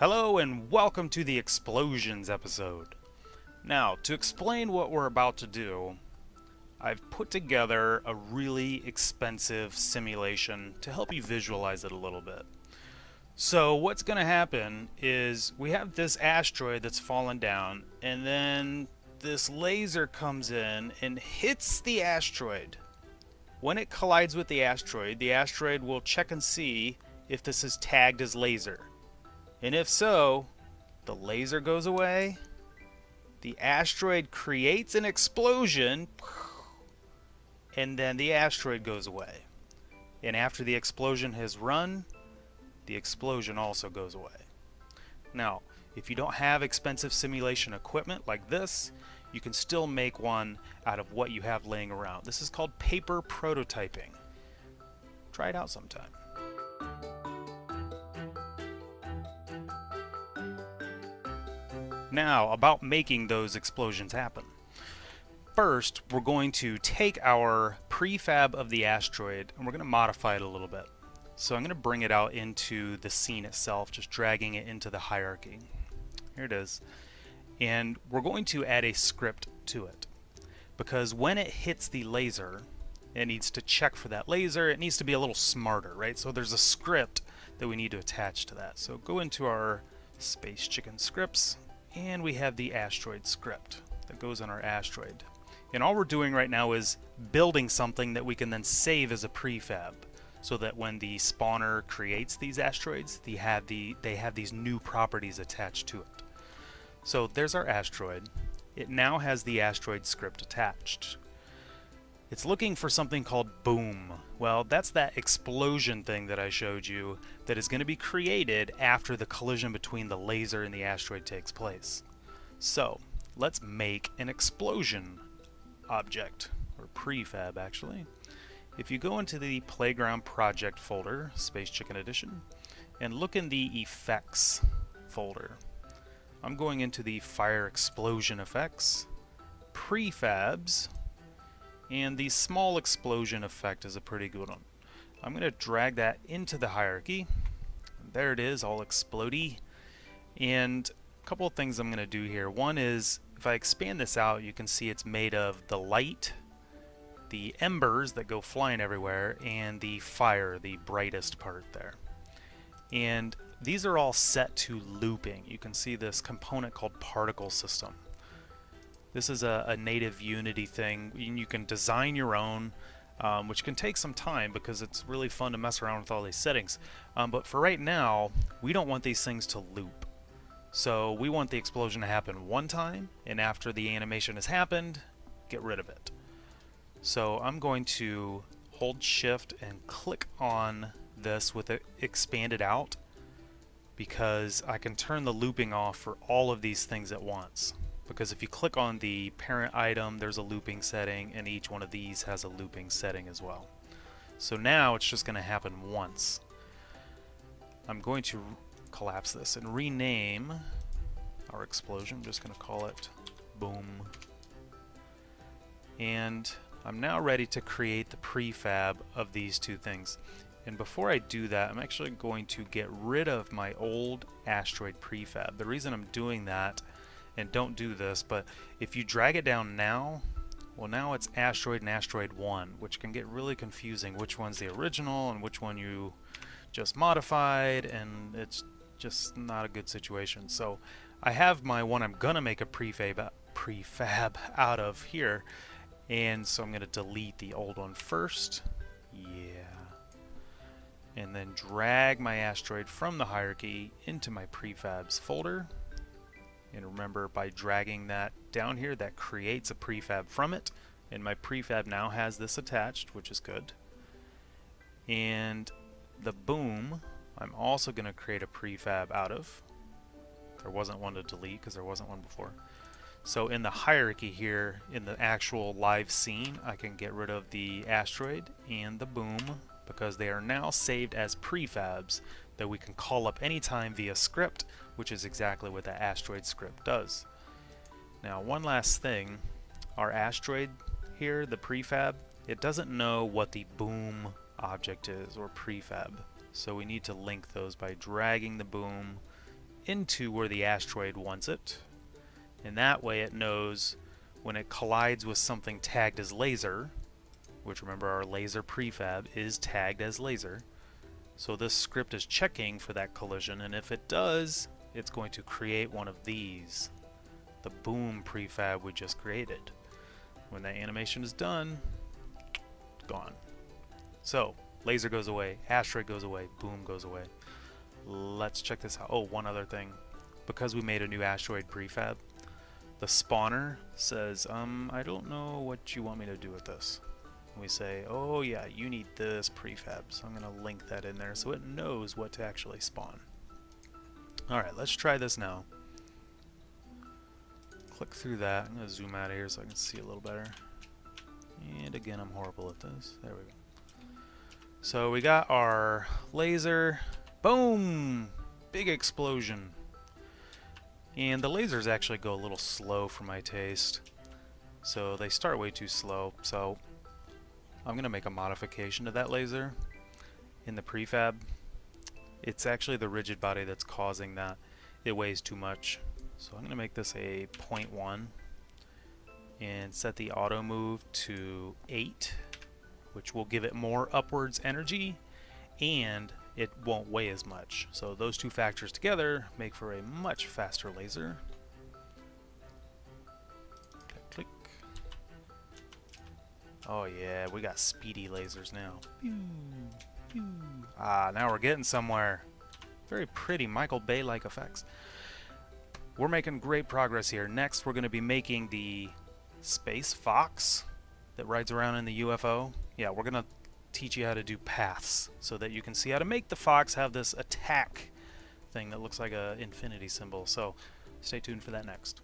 Hello and welcome to the Explosions episode. Now, to explain what we're about to do, I've put together a really expensive simulation to help you visualize it a little bit. So what's going to happen is we have this asteroid that's fallen down and then this laser comes in and hits the asteroid. When it collides with the asteroid, the asteroid will check and see if this is tagged as laser. And if so, the laser goes away, the asteroid creates an explosion, and then the asteroid goes away. And after the explosion has run, the explosion also goes away. Now, if you don't have expensive simulation equipment like this, you can still make one out of what you have laying around. This is called paper prototyping. Try it out sometime. Now, about making those explosions happen. First, we're going to take our prefab of the asteroid and we're going to modify it a little bit. So I'm going to bring it out into the scene itself, just dragging it into the hierarchy. Here it is. And we're going to add a script to it. Because when it hits the laser, it needs to check for that laser. It needs to be a little smarter, right? So there's a script that we need to attach to that. So go into our Space Chicken scripts, and we have the asteroid script that goes on our asteroid. And all we're doing right now is building something that we can then save as a prefab so that when the spawner creates these asteroids, they have, the, they have these new properties attached to it. So there's our asteroid. It now has the asteroid script attached. It's looking for something called boom. Well, that's that explosion thing that I showed you that is going to be created after the collision between the laser and the asteroid takes place. So, let's make an explosion object, or prefab actually. If you go into the Playground Project folder, Space Chicken Edition, and look in the Effects folder, I'm going into the Fire Explosion Effects, Prefabs, and the small explosion effect is a pretty good one. I'm going to drag that into the hierarchy. There it is, all explody. And a couple of things I'm going to do here. One is, if I expand this out, you can see it's made of the light, the embers that go flying everywhere, and the fire, the brightest part there. And these are all set to looping. You can see this component called particle system. This is a, a native Unity thing. You can design your own, um, which can take some time because it's really fun to mess around with all these settings. Um, but for right now, we don't want these things to loop. So we want the explosion to happen one time, and after the animation has happened, get rid of it. So I'm going to hold shift and click on this with it expanded out because I can turn the looping off for all of these things at once because if you click on the parent item there's a looping setting and each one of these has a looping setting as well. So now it's just going to happen once. I'm going to collapse this and rename our explosion. I'm just going to call it boom. And I'm now ready to create the prefab of these two things. And before I do that, I'm actually going to get rid of my old asteroid prefab. The reason I'm doing that and don't do this, but if you drag it down now, well now it's asteroid and asteroid 1, which can get really confusing which one's the original and which one you just modified, and it's just not a good situation. So I have my one I'm gonna make a prefab prefab out of here, and so I'm gonna delete the old one first. Yeah. And then drag my asteroid from the hierarchy into my prefabs folder. And remember, by dragging that down here, that creates a prefab from it. And my prefab now has this attached, which is good. And the boom, I'm also going to create a prefab out of. There wasn't one to delete because there wasn't one before. So in the hierarchy here, in the actual live scene, I can get rid of the asteroid and the boom because they are now saved as prefabs that we can call up anytime via script, which is exactly what the asteroid script does. Now one last thing, our asteroid here, the prefab, it doesn't know what the boom object is or prefab. So we need to link those by dragging the boom into where the asteroid wants it. And that way it knows when it collides with something tagged as laser, which remember our laser prefab is tagged as laser. So this script is checking for that collision, and if it does, it's going to create one of these, the boom prefab we just created. When that animation is done, gone. So, laser goes away, asteroid goes away, boom goes away. Let's check this out. Oh, one other thing. Because we made a new asteroid prefab, the spawner says, um, I don't know what you want me to do with this. We say, oh yeah, you need this prefab, so I'm going to link that in there so it knows what to actually spawn. Alright, let's try this now. Click through that. I'm going to zoom out of here so I can see a little better. And again, I'm horrible at this. There we go. So we got our laser. Boom! Big explosion. And the lasers actually go a little slow for my taste. So they start way too slow. So I'm going to make a modification to that laser in the prefab. It's actually the rigid body that's causing that. It weighs too much. So I'm going to make this a 0.1 and set the auto move to 8 which will give it more upwards energy and it won't weigh as much. So those two factors together make for a much faster laser. Oh yeah, we got speedy lasers now. Ah, now we're getting somewhere. Very pretty Michael Bay-like effects. We're making great progress here. Next, we're going to be making the Space Fox that rides around in the UFO. Yeah, we're going to teach you how to do paths so that you can see how to make the Fox have this attack thing that looks like an infinity symbol. So stay tuned for that next.